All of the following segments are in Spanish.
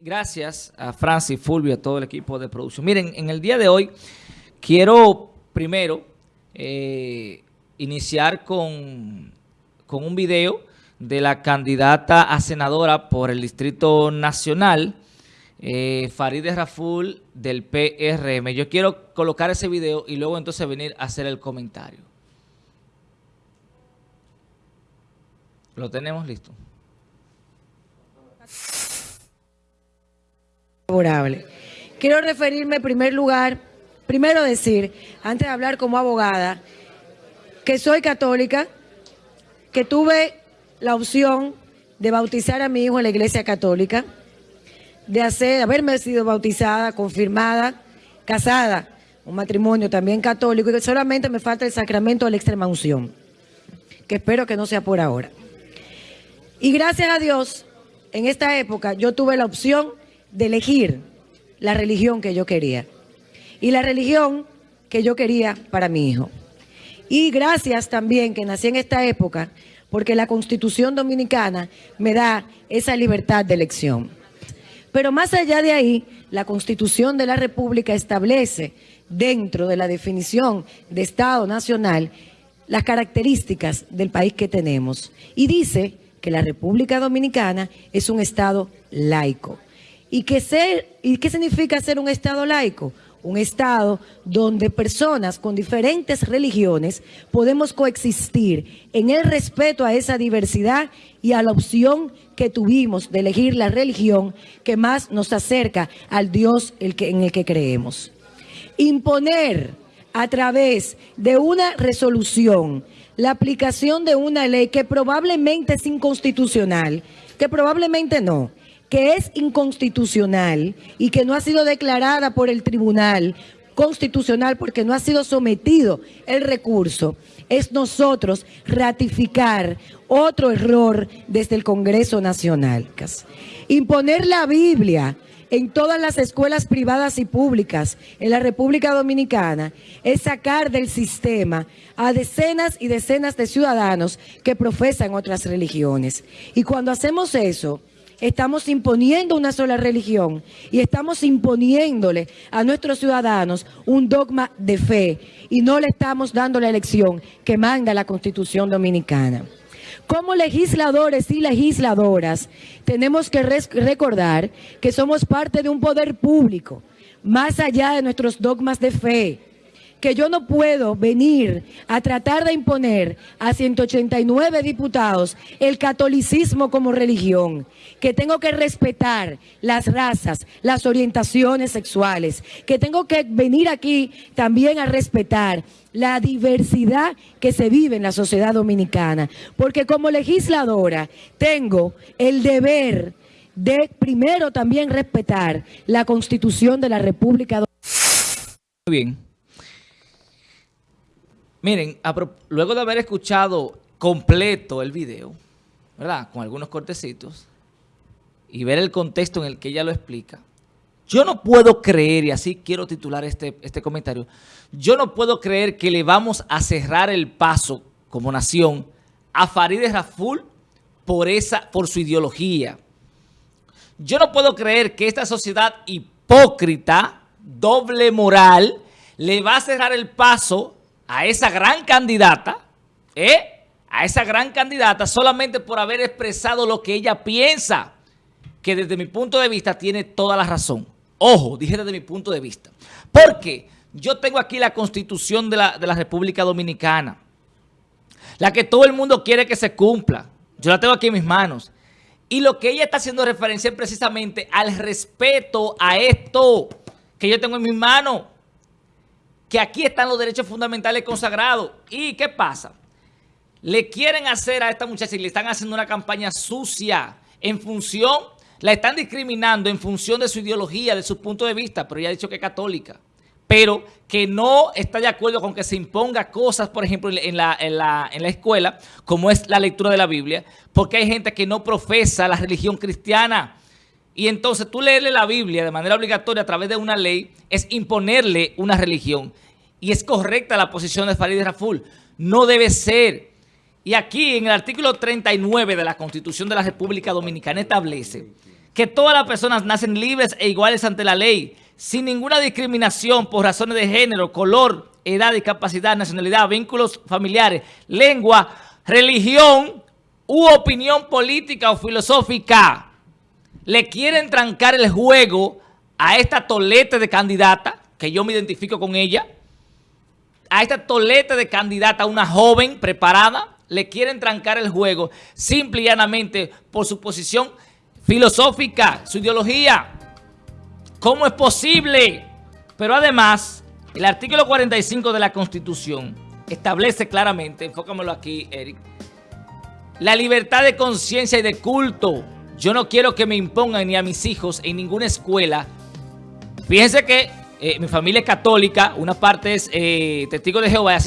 gracias a Francis, Fulvio, a todo el equipo de producción. Miren, en el día de hoy quiero primero eh, iniciar con, con un video de la candidata a senadora por el Distrito Nacional, eh, Farideh Raful del PRM. Yo quiero colocar ese video y luego entonces venir a hacer el comentario. Lo tenemos listo. Quiero referirme en primer lugar, primero decir, antes de hablar como abogada, que soy católica, que tuve la opción de bautizar a mi hijo en la iglesia católica, de hacer, haberme sido bautizada, confirmada, casada, un matrimonio también católico, y que solamente me falta el sacramento de la extrema unción, que espero que no sea por ahora. Y gracias a Dios, en esta época yo tuve la opción de elegir la religión que yo quería. Y la religión que yo quería para mi hijo. Y gracias también que nací en esta época, porque la Constitución Dominicana me da esa libertad de elección. Pero más allá de ahí, la Constitución de la República establece dentro de la definición de Estado Nacional las características del país que tenemos. Y dice que la República Dominicana es un Estado laico. ¿Y qué, ser, ¿Y qué significa ser un Estado laico? Un Estado donde personas con diferentes religiones podemos coexistir en el respeto a esa diversidad y a la opción que tuvimos de elegir la religión que más nos acerca al Dios en el que creemos. Imponer a través de una resolución la aplicación de una ley que probablemente es inconstitucional, que probablemente no, que es inconstitucional y que no ha sido declarada por el Tribunal Constitucional porque no ha sido sometido el recurso, es nosotros ratificar otro error desde el Congreso Nacional. Imponer la Biblia en todas las escuelas privadas y públicas en la República Dominicana es sacar del sistema a decenas y decenas de ciudadanos que profesan otras religiones. Y cuando hacemos eso, estamos imponiendo una sola religión y estamos imponiéndole a nuestros ciudadanos un dogma de fe y no le estamos dando la elección que manda la Constitución Dominicana. Como legisladores y legisladoras tenemos que recordar que somos parte de un poder público, más allá de nuestros dogmas de fe, que yo no puedo venir a tratar de imponer a 189 diputados el catolicismo como religión, que tengo que respetar las razas, las orientaciones sexuales, que tengo que venir aquí también a respetar la diversidad que se vive en la sociedad dominicana, porque como legisladora tengo el deber de primero también respetar la Constitución de la República Dominicana. Bien. Miren, luego de haber escuchado completo el video, ¿verdad? Con algunos cortecitos, y ver el contexto en el que ella lo explica, yo no puedo creer, y así quiero titular este, este comentario, yo no puedo creer que le vamos a cerrar el paso como nación a Farideh Raful por, esa, por su ideología. Yo no puedo creer que esta sociedad hipócrita, doble moral, le va a cerrar el paso a esa gran candidata, ¿eh? a esa gran candidata solamente por haber expresado lo que ella piensa, que desde mi punto de vista tiene toda la razón. Ojo, dije desde mi punto de vista. Porque yo tengo aquí la Constitución de la, de la República Dominicana, la que todo el mundo quiere que se cumpla. Yo la tengo aquí en mis manos. Y lo que ella está haciendo referencia es precisamente al respeto a esto que yo tengo en mis manos que aquí están los derechos fundamentales consagrados. ¿Y qué pasa? Le quieren hacer a esta muchacha y le están haciendo una campaña sucia en función, la están discriminando en función de su ideología, de su punto de vista, pero ella ha dicho que es católica. Pero que no está de acuerdo con que se imponga cosas, por ejemplo, en la, en la, en la escuela, como es la lectura de la Biblia, porque hay gente que no profesa la religión cristiana. Y entonces tú leerle la Biblia de manera obligatoria a través de una ley es imponerle una religión. Y es correcta la posición de Farid Raful. No debe ser. Y aquí en el artículo 39 de la Constitución de la República Dominicana establece que todas las personas nacen libres e iguales ante la ley, sin ninguna discriminación por razones de género, color, edad, discapacidad, nacionalidad, vínculos familiares, lengua, religión u opinión política o filosófica. Le quieren trancar el juego a esta tolete de candidata, que yo me identifico con ella, a esta tolete de candidata, una joven preparada, le quieren trancar el juego simple y llanamente por su posición filosófica, su ideología. ¿Cómo es posible? Pero además, el artículo 45 de la Constitución establece claramente, enfócamelo aquí, Eric, la libertad de conciencia y de culto. Yo no quiero que me impongan ni a mis hijos en ninguna escuela. Fíjense que eh, mi familia es católica, una parte es eh, testigo de Jehová,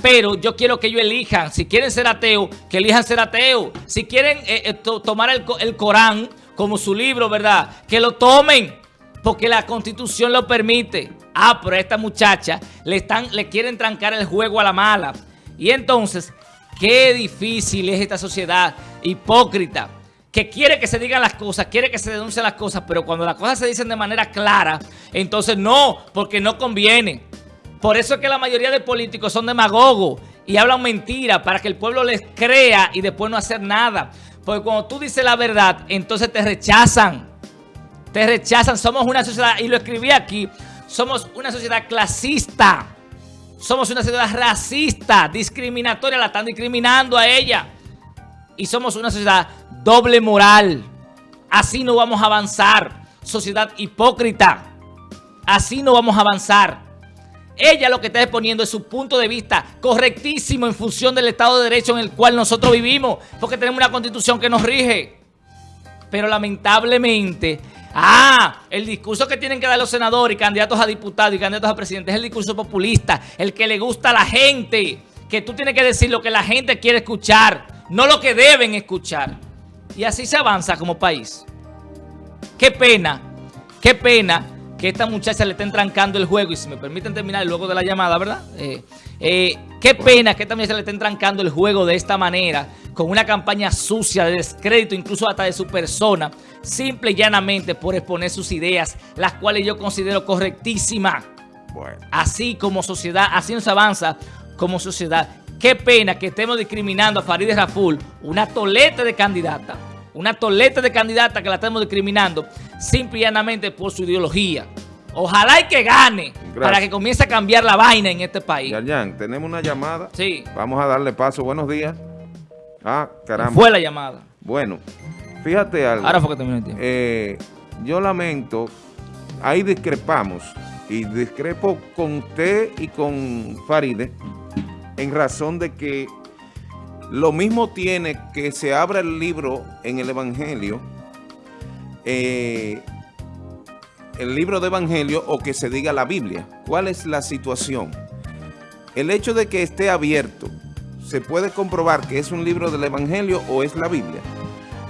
pero yo quiero que ellos elijan, si quieren ser ateos, que elijan ser ateos. Si quieren eh, tomar el, el Corán como su libro, ¿verdad? Que lo tomen, porque la Constitución lo permite. Ah, pero a esta muchacha le, están, le quieren trancar el juego a la mala. Y entonces, qué difícil es esta sociedad hipócrita que quiere que se digan las cosas, quiere que se denuncien las cosas, pero cuando las cosas se dicen de manera clara, entonces no, porque no conviene. Por eso es que la mayoría de políticos son demagogos y hablan mentiras para que el pueblo les crea y después no hacer nada. Porque cuando tú dices la verdad, entonces te rechazan. Te rechazan. Somos una sociedad, y lo escribí aquí, somos una sociedad clasista. Somos una sociedad racista, discriminatoria, la están discriminando a ella. Y somos una sociedad doble moral. Así no vamos a avanzar. Sociedad hipócrita. Así no vamos a avanzar. Ella lo que está exponiendo es su punto de vista correctísimo en función del Estado de Derecho en el cual nosotros vivimos, porque tenemos una constitución que nos rige. Pero lamentablemente, ah, el discurso que tienen que dar los senadores y candidatos a diputados y candidatos a presidentes es el discurso populista, el que le gusta a la gente, que tú tienes que decir lo que la gente quiere escuchar, no lo que deben escuchar. Y así se avanza como país. Qué pena, qué pena que esta muchacha le estén trancando el juego. Y si me permiten terminar luego de la llamada, ¿verdad? Eh, eh, qué pena que esta muchacha le estén trancando el juego de esta manera, con una campaña sucia de descrédito, incluso hasta de su persona, simple y llanamente por exponer sus ideas, las cuales yo considero correctísimas. Así como sociedad, así nos avanza como sociedad. Qué pena que estemos discriminando a Farideh Raful, una toleta de candidata, una toleta de candidata que la estamos discriminando simplemente por su ideología. Ojalá y que gane para que comience a cambiar la vaina en este país. Yarjan, tenemos una llamada. Sí. Vamos a darle paso. Buenos días. Ah, caramba. Fue la llamada. Bueno, fíjate algo. Ahora fue que terminó el tiempo. Eh, yo lamento, ahí discrepamos, y discrepo con usted y con Faride, en razón de que lo mismo tiene que se abra el libro en el Evangelio, eh, el libro de Evangelio o que se diga la Biblia. ¿Cuál es la situación? El hecho de que esté abierto, se puede comprobar que es un libro del Evangelio o es la Biblia.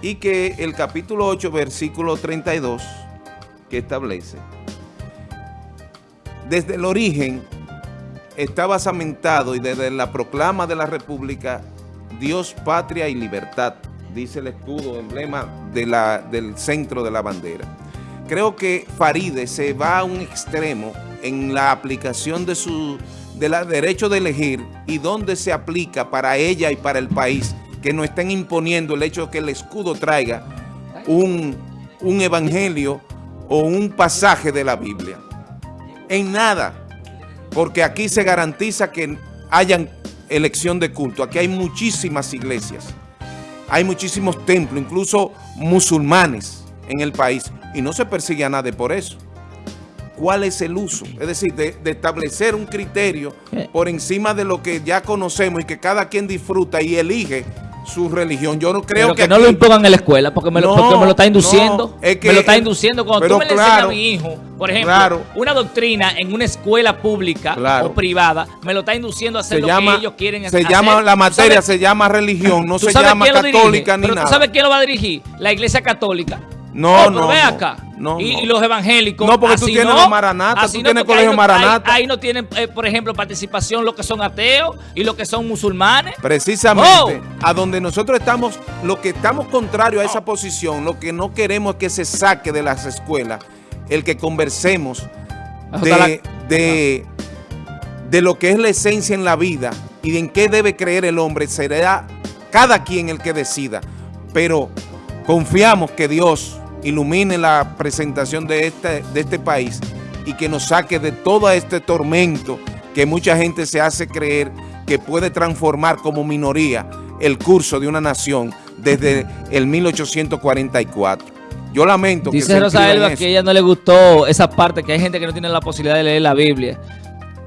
Y que el capítulo 8, versículo 32, que establece, desde el origen está basamentado y desde la proclama de la República, Dios, patria y libertad, dice el escudo, emblema del centro de la bandera. Creo que Faride se va a un extremo en la aplicación de su de derecho de elegir y dónde se aplica para ella y para el país, que no estén imponiendo el hecho de que el escudo traiga un, un evangelio o un pasaje de la Biblia. En nada porque aquí se garantiza que hayan elección de culto. Aquí hay muchísimas iglesias, hay muchísimos templos, incluso musulmanes en el país, y no se persigue a nadie por eso. ¿Cuál es el uso? Es decir, de, de, establecer un criterio eh. por encima de lo que ya conocemos y que cada quien disfruta y elige su religión. Yo no creo que, no lo impongan en la escuela porque me, lo, me lo está induciendo. me lo está induciendo. Cuando tú me le enseñas a mi hijo, por ejemplo, una doctrina en una escuela pública o privada, me lo está induciendo a hacer lo que ellos quieren hacer. Se llama, la materia se llama religión, no se llama católica ni pero nada. ¿Tú sabes quién lo va a dirigir? La iglesia católica. No, Oh, no, ve no. acá. No, y, no. y los evangélicos. No, porque tú tienes los Maranata, así tú tienes ahí colegio no- Maranata. Ahí, ahí no tienen, eh, por ejemplo, participación los que son ateos y los que son musulmanes. Precisamente, Oh. a donde nosotros estamos, lo que estamos contrario a esa posición, lo que no queremos es que se saque de las escuelas, el que conversemos de, de, de lo que es la esencia en la vida y en qué debe creer el hombre, será cada quien el que decida. Pero confiamos que Dios ilumine la presentación de este, de este país y que nos saque de todo este tormento que mucha gente se hace creer que puede transformar como minoría el curso de una nación desde el 1844. Yo lamento que Dice se Rosa Elba que ella no le gustó esa parte, que hay gente que no tiene la posibilidad de leer la Biblia.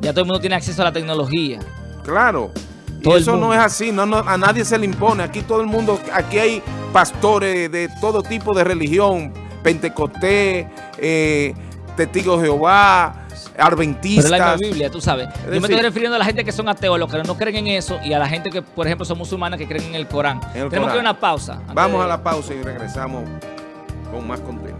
Ya todo el mundo tiene acceso a la tecnología. Claro. Y Todo el eso no es así, no, no, a nadie se le impone. Aquí todo el mundo, aquí hay pastores de todo tipo de religión, Pentecostés, eh, Testigos de Jehová, Adventistas. la misma Biblia, tú sabes. Yo me estoy refiriendo a la gente que son ateos, los que no creen en eso, y a la gente que, por ejemplo, son musulmanas que creen en el Corán. En el Tenemos Corán. que ir a una pausa. Vamos de- a la pausa y regresamos con más contenido.